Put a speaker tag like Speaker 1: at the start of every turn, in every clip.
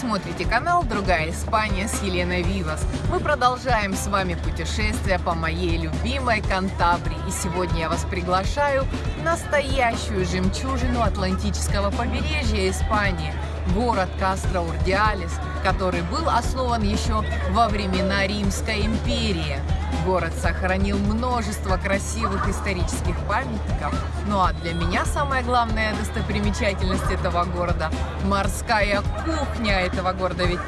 Speaker 1: смотрите канал «Другая Испания» с Еленой Вивас. Мы продолжаем с вами путешествие по моей любимой Кантабрии. И сегодня я вас приглашаю в настоящую жемчужину Атлантического побережья Испании – город Кастро-Урдиалес, который был основан еще во времена Римской империи. Город сохранил множество красивых исторических памятников. Ну а для меня самая главная достопримечательность этого города – морская кухня этого города. Ведь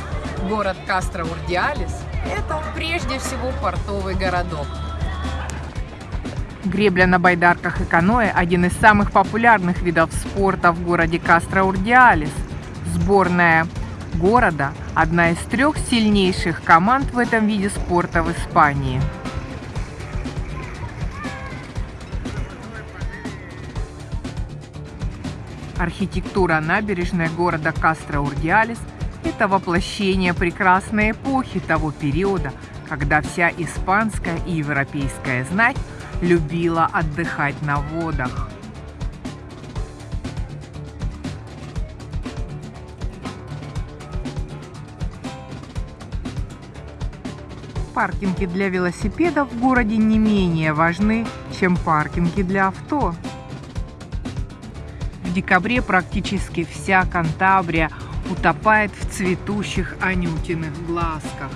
Speaker 1: город Кастро-Урдиалес – это прежде всего портовый городок.
Speaker 2: Гребля на байдарках и каноэ – один из самых популярных видов спорта в городе Кастро-Урдиалес. Сборная города – одна из трех сильнейших команд в этом виде спорта в Испании. Архитектура набережной города Кастро-Урдиалес – это воплощение прекрасной эпохи того периода, когда вся испанская и европейская знать любила отдыхать на водах. Паркинги для велосипедов в городе не менее важны, чем паркинги для авто. В декабре практически вся Кантабрия утопает в цветущих анютиных глазках.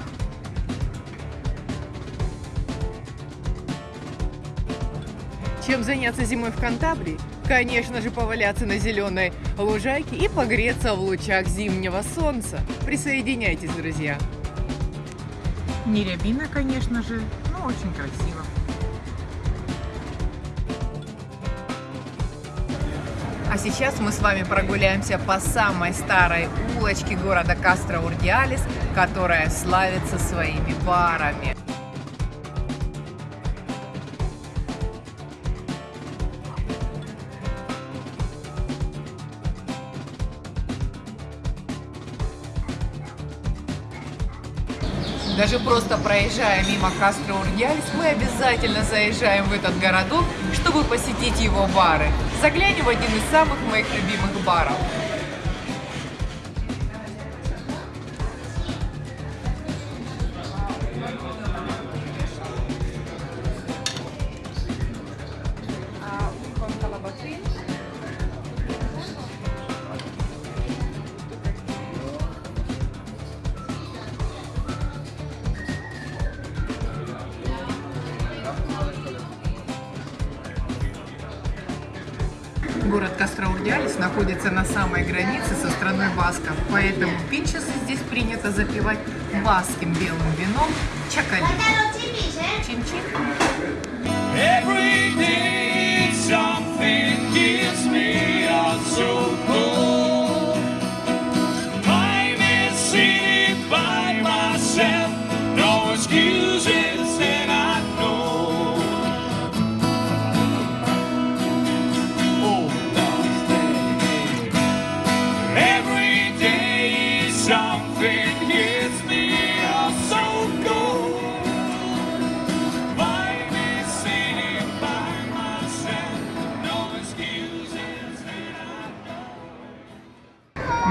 Speaker 1: Чем заняться зимой в Кантабрии? Конечно же, поваляться на зеленой лужайке и погреться в лучах зимнего солнца. Присоединяйтесь, друзья!
Speaker 2: Не рябина, конечно же, но очень красиво.
Speaker 1: Сейчас мы с вами прогуляемся по самой старой улочке города Кастро-Урдиалес, которая славится своими барами. Даже просто проезжая мимо Кастро-Урдиалес, мы обязательно заезжаем в этот городок, чтобы посетить его бары. Заглянем в один из самых моих любимых баров. Кастроурдиалис находится на самой границе со страной Басков, поэтому пинчесы здесь принято запивать баским белым вином чакали. Чин-чин.
Speaker 3: Every day something gives me a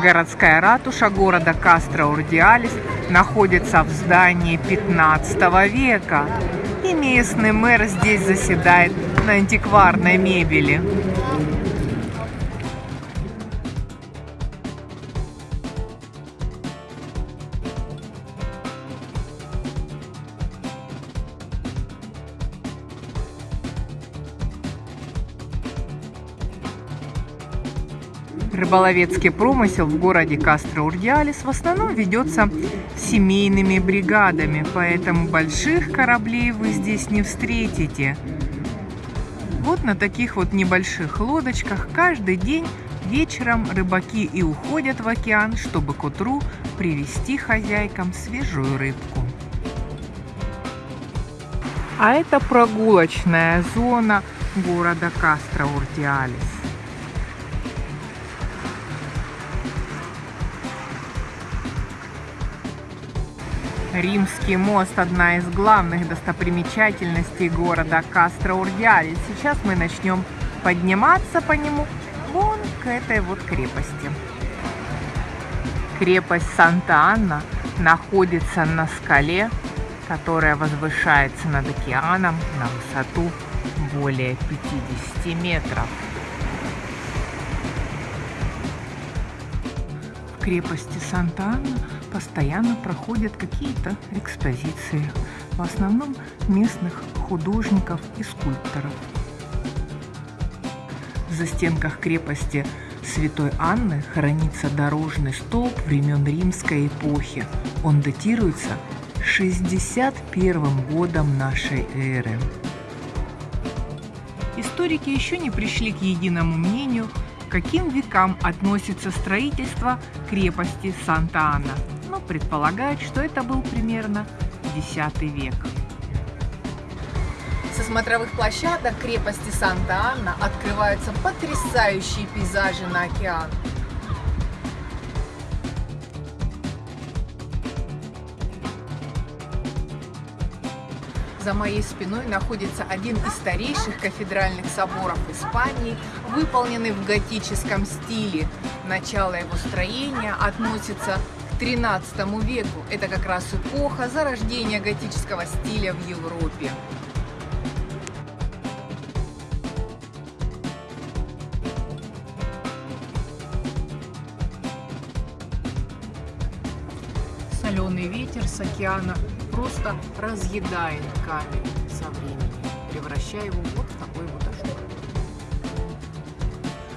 Speaker 2: Городская ратуша города Кастро-Урдиалес находится в здании 15 века. И местный мэр здесь заседает на антикварной мебели. Рыболовецкий промысел в городе Кастро-Урдиалес в основном ведется семейными бригадами, поэтому больших кораблей вы здесь не встретите. Вот на таких вот небольших лодочках каждый день вечером рыбаки и уходят в океан, чтобы к утру привезти хозяйкам свежую рыбку. А это прогулочная зона города Кастро-Урдиалес. Римский мост – одна из главных достопримечательностей города Кастро-Урдиалес. Сейчас мы начнем подниматься по нему вон к этой вот крепости. Крепость Санта-Анна находится на скале, которая возвышается над океаном на высоту более 50 метров. В крепости Санта-Анна постоянно проходят какие-то экспозиции, в основном местных художников и скульпторов. В застенках крепости Святой Анны хранится дорожный столб времен римской эпохи. Он датируется 61 годом нашей эры. Историки еще не пришли к единому мнению, к каким векам относится строительство крепости Санта-Анна, предполагают, что это был примерно X век.
Speaker 1: Со смотровых площадок крепости Санта-Анна открываются потрясающие пейзажи на океан. За моей спиной находится один из старейших кафедральных соборов Испании, выполненный в готическом стиле. Начало его строения относится XIII веку. Это как раз эпоха зарождения готического стиля в Европе.
Speaker 2: Соленый ветер с океана просто разъедает камень со временем, превращая его в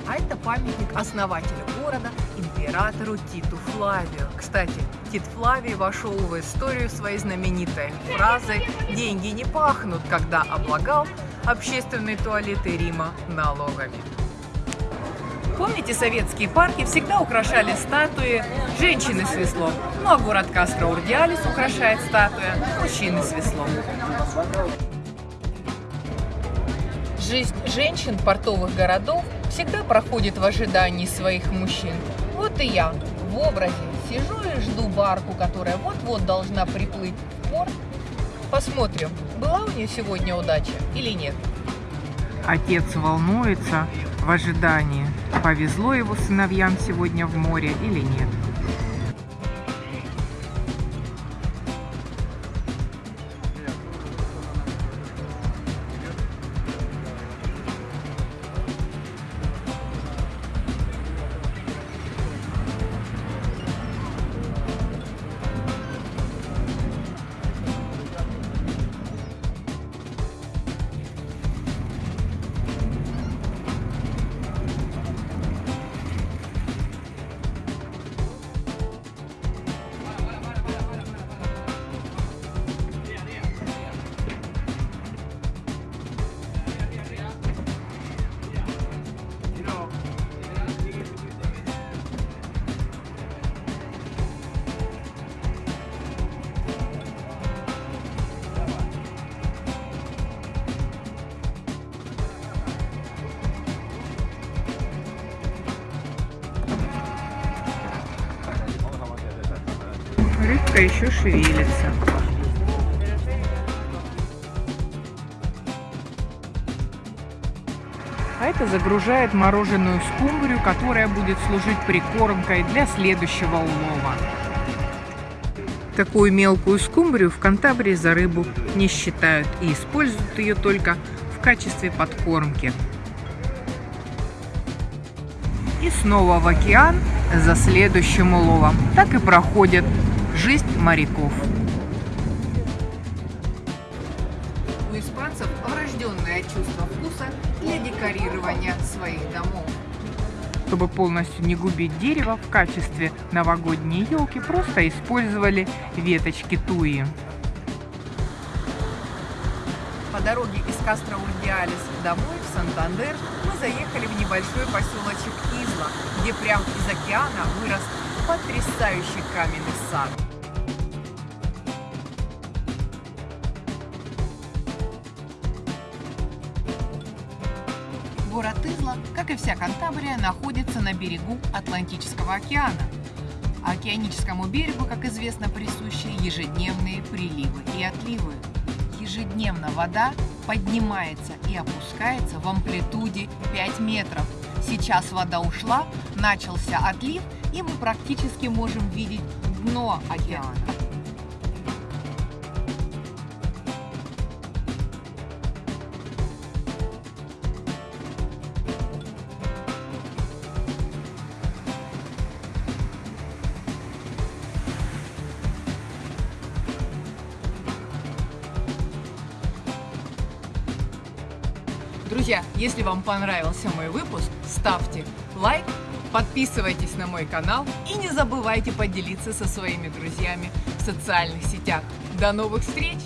Speaker 1: А это памятник основателю города, императору Титу Флавию. Кстати, Тит Флавий вошел в историю своей знаменитой фразой «Деньги не пахнут», когда облагал общественные туалеты Рима налогами. Помните, советские парки всегда украшали статуи женщины с веслом. Ну а город Кастро-Урдиалис украшает статуя мужчины с веслом. Жизнь женщин портовых городов всегда проходит в ожидании своих мужчин. Вот и я в образе сижу и жду барку, которая вот-вот должна приплыть в порт. Посмотрим, была у нее сегодня удача или нет.
Speaker 2: Отец волнуется в ожидании, повезло его сыновьям сегодня в море или нет. Рыбка еще шевелится. А это загружает мороженую скумбрию, которая будет служить прикормкой для следующего улова. Такую мелкую скумбрию в Кантабрии за рыбу не считают и используют ее только в качестве подкормки. И снова в океан за следующим уловом. Так и проходит жизнь моряков.
Speaker 1: У испанцев врожденное чувство вкуса для декорирования своих домов.
Speaker 2: Чтобы полностью не губить дерево, в качестве новогодней елки просто использовали веточки туи.
Speaker 1: По дороге из Кастро-Урдиалис домой в Сантандер мы заехали в небольшой поселочек Изла, где прямо из океана вырос потрясающий каменный сад. Город Изла, как и вся Кантабрия, находится на берегу Атлантического океана. Океаническому берегу, как известно, присущи ежедневные приливы и отливы. Ежедневно вода поднимается и опускается в амплитуде 5 метров. Сейчас вода ушла, начался отлив, и мы практически можем видеть дно океана. Друзья, если вам понравился мой выпуск, ставьте лайк, подписывайтесь на мой канал и не забывайте поделиться со своими друзьями в социальных сетях. До новых встреч!